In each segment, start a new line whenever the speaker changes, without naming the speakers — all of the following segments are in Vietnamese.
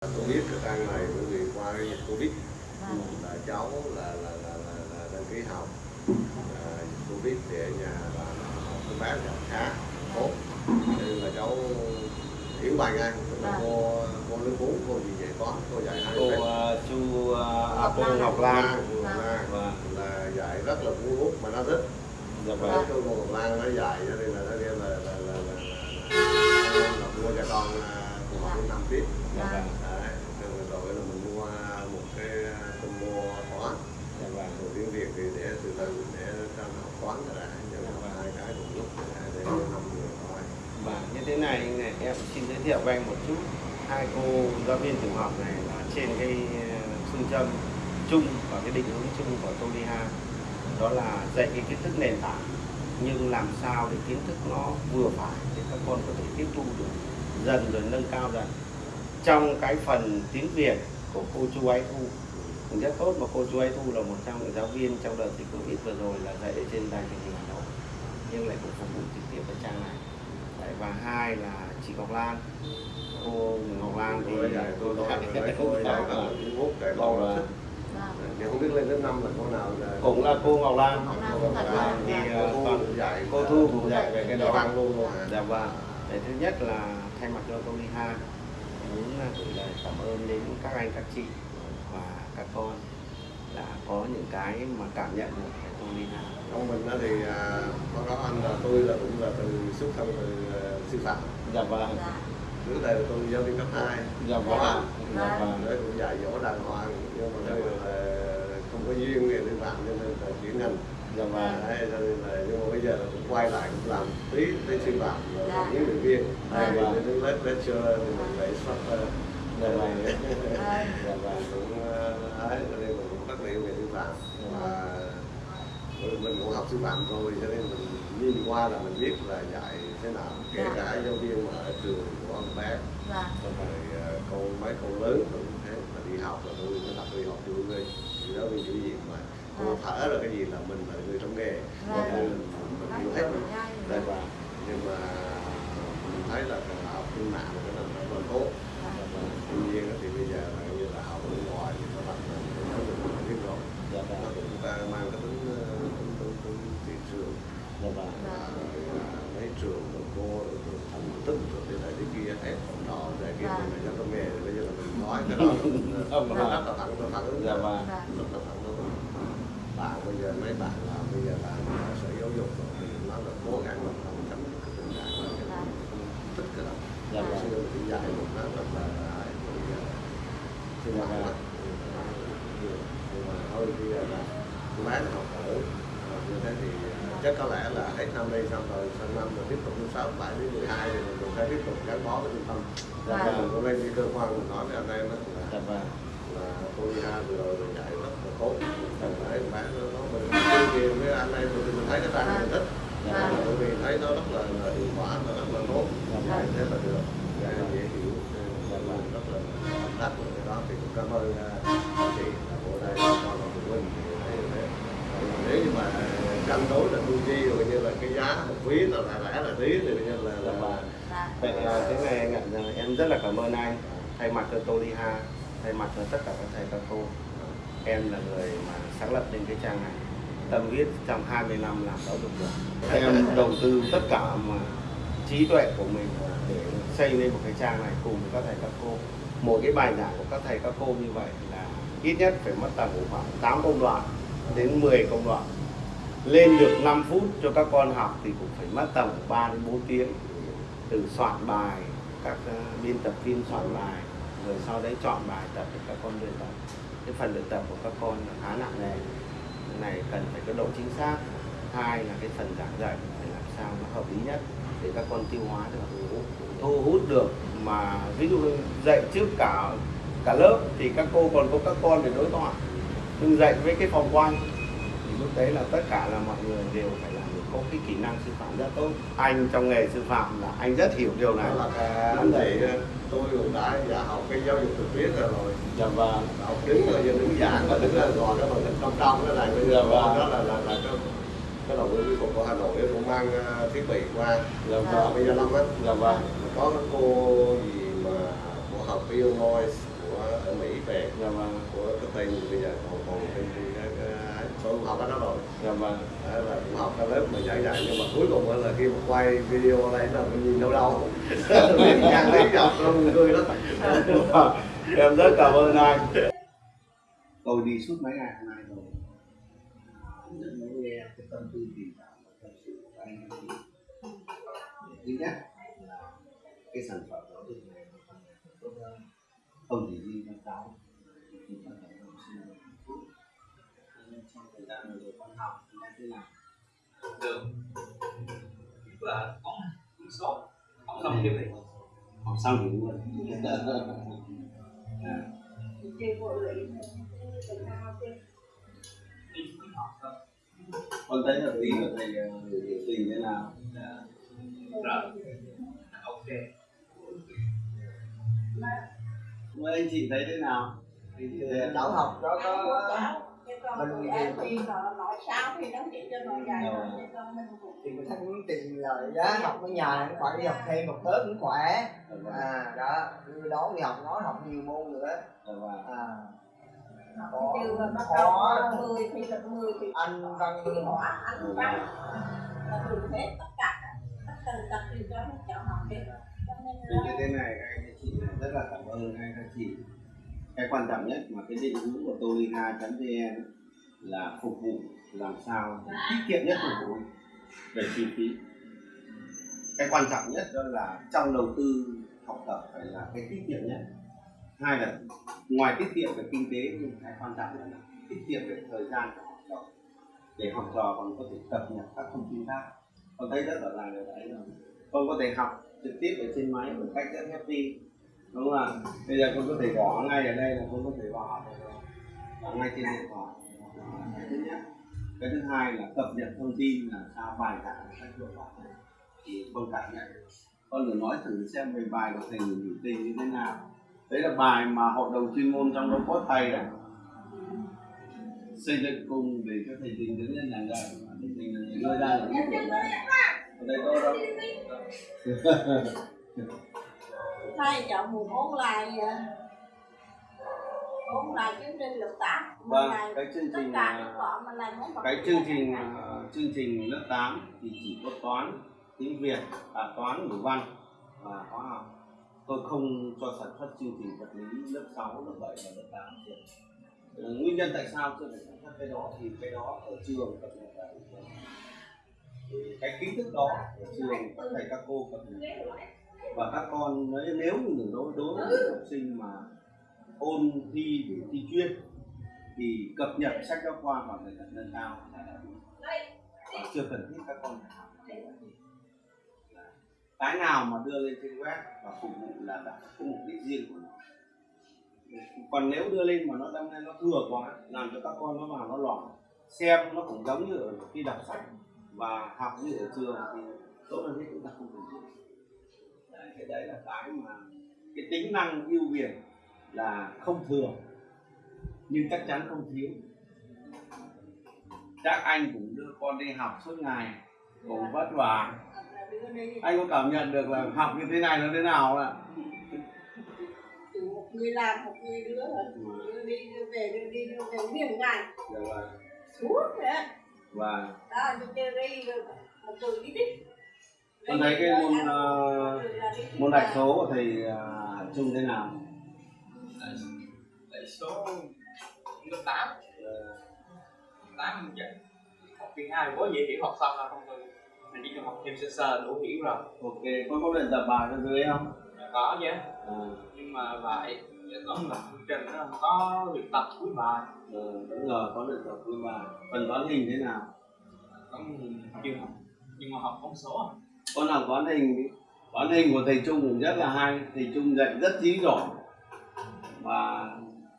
tôi biết cái trang này bởi vì qua cái dịch covid
Vâng.
là cháu là là là, là, là đăng ký học à, dịch covid thì ở nhà là học cái bán là khá tốt nên là cháu hiểu bài ngang là
Vâng.
cô cô nước uống cô gì dạy toán cô dạy hai
cô uh, chu uh, à, cô
Lan.
Ngọc Lan Vâng.
là dạy rất là cuốn hút mà nó thích
dạ vâng
cô Ngọc Lan nó dạy cho nên là nó kêu là là là là, là, là, là mua cho con à, cùng học năm tiếp
dạ vâng
Đấy, rồi rồi là mình mua một cái tôi mua toán
dạ vâng
rồi tiếng Việt thì để từ từ để cho nó học toán cho đã nhưng mà học hai cái cùng lúc để năm người thôi
Vâng, như thế này, em xin giới thiệu với anh một chút. Hai cô giáo viên tiểu học này là trên cái ờ, phương châm chung và cái định hướng chung của Toliha đó là dạy cái kiến thức nền tảng nhưng làm sao để kiến thức nó vừa phải để các con có thể tiếp thu được dần rồi nâng cao dần. Trong cái phần tiếng Việt của cô Chu Ái Thu cũng rất tốt mà cô Chu Ái Thu là một trong những giáo viên trong đợt dịch Covid vừa rồi là dạy ở trên đài truyền hình Hà Nội nhưng lại cũng phục vụ trực tiếp ở trang này và hai là chị Ngọc Lan. Cô Ngọc Lan thì
cô dạy tôi tôi nói cô dạy rất là cuốn hút để con
Vâng.
thì không biết lên đến năm là cô nào là
cũng là cô Ngọc Lan.
Cô
là-
thì
dạ.
cô Thu cũng dạy
cô Thu cũng dạy về cái đó.
Văn luôn à
dạ vâng. Đấy, thứ nhất là thay mặt cho tôi đi ha muốn là gửi lời cảm ơn đến các anh các chị và các con đã có những cái mà cảm nhận được
ông mình đó thì à, có có anh là tôi là cũng là từ xuất thân từ à, sư phạm.
Dạ vâng.
Dạ.
trước đây là tôi giáo viên cấp 2
dạ vâng. Dạ vâng.
đấy cũng dạy dỗ đàng hoàng nhưng mà đây là không có duyên nghề sư phạm cho nên là chuyển ngành.
Dạ vâng.
Đấy cho nên là nhưng mà bây giờ là cũng quay lại cũng làm tí tí sư phạm là
Dạ.
làm huấn luyện viên.
Dạ.
thì đến lớp lecture thì mình phải xuất
dạ vâng.
Vâng.
dạ. Vâng
cũng ờ, ấy cho nên mình cũng rất là yêu nghề sư phạm và mình mình cũng học sư phạm rồi cho nên mình nhìn qua là mình biết là dạy thế nào kể
Dạ.
cả giáo viên mà ở trường của ông bé
Dạ.
rồi ờ, con mấy con lớn cũng thế mà đi học là tôi mới tập đi học chủ người giáo viên chủ nhiệm mà cô thở là cái gì là mình là người trong nghề
Dạ.
nên mình, mình hiểu hết rồi.
dạ vâng
nhưng mà mình thấy là cái học trên mạng là cái là rất là tốt
dạ vâng
tuy nhiên thì bây giờ là như là học ở ngoài thì nó bằng là cái giáo dục là biết rồi
dạ
nó
vâng
cũng ta mang cái tính ờ, tính tính tính thị trường
dạ vâng
và mấy trường rồi cô rồi rồi thành tích rồi thế này thế kia ép phòng trò thế kia
Vâng.
thì là cho công nghề thì bây giờ là mình nói cái đó là là thẳng phản ứng
dạ vâng
bạn bây giờ mấy bạn là bây giờ làm sở giáo dục rồi thì nó là cố gắng là không tránh cái tình trạng là cái
Dạ.
thích cái đó
dạ
Hồi
vâng
xưa thì dạy một nó rất là ai cũng giờ thì
Dạ
bạn nhưng mà thôi bây giờ là cô bé học ở như thế thì chắc có lẽ là hết năm đây xong rồi sang năm rồi tiếp tục đến sáu bảy đến mười hai thì mình cũng sẽ tiếp tục gắn bó với trung tâm.
Dạ
Vâng.
mình
vâng
cũng lên đi cơ quan mình nói với anh em á là
dạ vâng.
là cô ha vừa rồi mình dạy rất là tốt. Mình phải bán nó nó mình truyền với anh em thì mình thấy cái trang mình thích. Là
vâng.
bởi vì thấy nó rất là, là quý giá là là lẻ là tí thì bây giờ là là.
Vậy à, thế này anh ạ, em rất là cảm ơn anh thay mặt cho tôi đi ha, thay mặt cho tất cả các thầy các cô. Em là người mà sáng lập nên cái trang này. Tâm huyết trong 20 năm làm giáo dục được. Em đầu tư tất cả mà trí tuệ của mình để xây lên một cái trang này cùng với các thầy các cô. Một cái bài giảng của các thầy các cô như vậy là ít nhất phải mất tầm khoảng 8 công đoạn đến 10 công đoạn. Lên được 5 phút cho các con học thì cũng phải mất tầm 3 đến 4 tiếng. Từ soạn bài, các ờ, biên tập viên soạn bài, rồi sau đấy chọn bài tập để các con luyện tập. Cái phần luyện tập của các con là khá nặng nề. Này cần phải có độ chính xác. Hai là cái phần giảng dạy, phải làm sao nó hợp lý nhất để các con tiêu hóa được. Thu hút được mà, ví dụ dạy trước cả cả lớp thì các cô còn có các con để đối thoại. Nhưng dạy với cái phòng quanh lúc đấy là tất cả là mọi người đều phải làm được có cái kỹ năng sư phạm rất tốt. Anh trong nghề sư phạm là anh rất hiểu điều này.
Là cái anh chị tôi cũng đã đã học cái giáo dục thực tiễn rồi. Rồi
dạ vâng.
Học đứng rồi giờ đứng giảng và đứng là ngồi cái phần trong trong cái này bây
Dạ
giờ
vâng.
đó là là là cái cái đầu tư của của Hà Nội cũng mang ờ, thiết bị qua.
Dạ
và
vâng.
bây giờ năm á.
Dạ vâng.
Có cái cô gì mà của học Illinois của ở Mỹ về.
Dạ vâng.
Của cái tên bây giờ còn còn cái cái tôi cũng học ở đó rồi.
Dạ vâng.
Là cũng học ở lớp mà giảng dạy nhưng mà cuối cùng là khi mà quay video đây là mình nhìn đâu đâu. Lý nhăn lý dọc nó buồn cười lắm.
Em rất cảm ơn anh. Tôi đi suốt mấy ngày hôm nay rồi. Mới nghe cái tâm tư tình cảm và tâm sự của anh chị thứ nhất là cái sản phẩm đó được này không chỉ riêng cho cháu trong thời gian vừa rồi con học thì như thế nào
được. Tức là có số không xong điều đấy
học xong thì luôn à,
đi cũng
con thấy hợp lý của thầy ờ, biểu tình thế nào?
Rồi ok.
Mấy anh chị thấy thế nào?
Cháu học đó có
mình thì nói sao thì nó chỉ cho mình
thì thanh tìm lời giá học ở nhà cũng phải đi học thêm một tớp cũng khỏe. À đó cứ đó đi học nói học nhiều môn nữa. À.
Thì mười thì
anh văn
thì anh văn. Là từ hết tất cả tất cả tập đều cho các cháu học hết. Cho nên
Vì
là
như thế này các anh chị rất là cảm ơn anh các chị cái quan trọng nhất mà cái định hướng của toliha.vn là phục vụ, làm sao tiết kiệm nhất phục vụ về chi phí. Cái quan trọng nhất đó là trong đầu tư, học tập phải là cái tiết kiệm nhất. Hai là ngoài tiết kiệm về kinh tế, nhưng cái quan trọng là tiết kiệm về thời gian của học trò. Để học trò còn có thể cập nhật các thông tin khác. Con thấy rất rõ ràng điều đấy là con có thể học trực tiếp ở trên máy một cách rất happy đúng không ạ? Bây giờ con có thể gõ ngay ở đây là con có thể được và ngay trên điện thoại. Cái thứ nhất. Cái thứ hai là cập nhật thông tin là sao bài giảng cách hiệu quả thì con cảm nhận con thử nói thử xem về bài của thầy biểu tình như thế nào. Đấy là bài mà hội đồng chuyên môn trong đó có thầy đấy xây dựng cùng để cho thầy tình đứng lên dạy và thầy tình là người ra những ý tưởng đấy ở đây tôi đâu
hai cháu muốn ôn lại à, ôn lại chương trình lớp tám.
Vâng cái chương trình à, cái chương trình ờ, chương trình lớp 8 thì chỉ có toán tiếng Việt à, toán ngữ văn. Và hóa học. Tôi không cho sản xuất chương trình vật lý lớp 6, lớp 7 và lớp 8 được. Ờ, nguyên nhân tại sao chưa phải sản xuất cái đó thì cái đó ở trường cập nhật cái kiến thức đó ở trường các thầy các cô cập nhật và các con nếu như đối đối với những học sinh mà ôn thi để thi chuyên thì cập nhật sách giáo khoa vào thời gian nâng cao là đã đủ. và chưa cần thiết các con phải học. Cái nào mà đưa lên trên web và phục vụ là đã có mục đích riêng của nó. Còn nếu đưa lên mà nó lên nó thừa quá làm cho các con nó vào nó loạn xem nó cũng giống như ở khi đọc sách và học như ở trường thì tốt hơn hết chúng ta không cần thiết cái đấy là cái mà cái tính năng ưu việt là không thừa nhưng chắc chắn không thiếu. Chắc anh cũng đưa con đi học suốt ngày cũng vất vả. Anh có cảm nhận được là học như thế này nó thế nào ạ?
Một người làm một người đưa rồi đưa đi đưa về đưa đi đưa về miền ngày
Dạ vâng.
suốt đấy
và
đó đi chơi đi một từ đi đi
con thấy cái môn ờ, môn đại số của thầy uh, Trung thế nào?
Đại số lớp tám. Tám chắc học kỳ hai có dễ hiểu học xong là không thôi mình chỉ cần học thêm sơ sơ đủ hiểu rồi.
Ok con có luyện tập bài ở dưới không?
Có chứ.
À,
nhưng mà lại có một chương trình nó không có luyện tập cuối bài.
Ừ, đúng rồi có luyện tập cuối bài. Phần toán hình thế nào?
Có chưa học. Nhưng mà học con số à
con làm toán hình toán hình của thầy Trung cũng rất là hay. Thầy Trung dạy rất dí giỏi và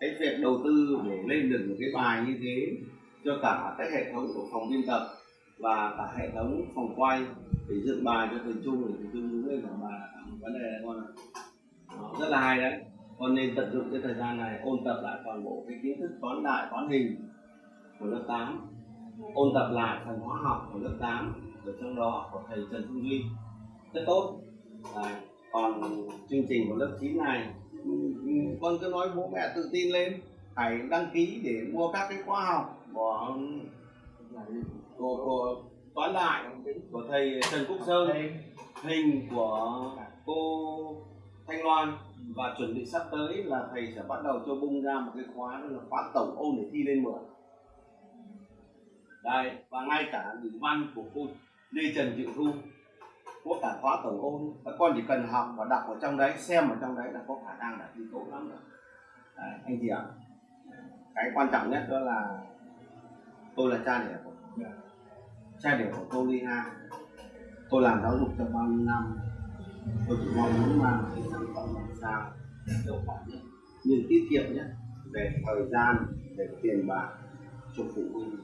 cái việc đầu tư để lên được một cái bài như thế cho cả cái hệ thống của phòng biên tập và cả hệ thống phòng quay để dựng bài cho thầy Trung để thầy Trung đứng lên bài. Vấn đề này con ạ Đó, rất là hay đấy. Con nên tận dụng cái thời gian này ôn tập lại toàn bộ cái kiến thức toán đại toán hình của lớp 8 ôn tập lại phần hóa học của lớp 8 ở trong đó của thầy Trần Trung Duy rất tốt. Đấy. còn chương trình của lớp 9 này con cứ nói bố mẹ tự tin lên. Hãy đăng ký để mua các cái khóa học của của, của toán đại của thầy Trần Quốc Sơn. Hình của cô Thanh Loan. Và chuẩn bị sắp tới là thầy sẽ bắt đầu cho bung ra một cái khóa đó là khóa tổng ôn để thi lên 10 đây và ngay cả ngữ văn của cô Lê Trần Diệu Thu có cả khóa tổng ôn các con chỉ cần học và đọc ở trong đấy xem ở trong đấy là có khả năng là thi tốt lắm rồi. Đấy, anh chị ạ. Cái quan trọng nhất đó là tôi là cha đẻ của cha đẻ của cô Ly Ha. Tôi làm giáo dục trong bao nhiêu năm. Tôi chỉ mong muốn mang cái sản phẩm làm sao hiệu quả nhất nhưng tiết kiệm nhất về thời gian về tiền bạc cho phụ huynh.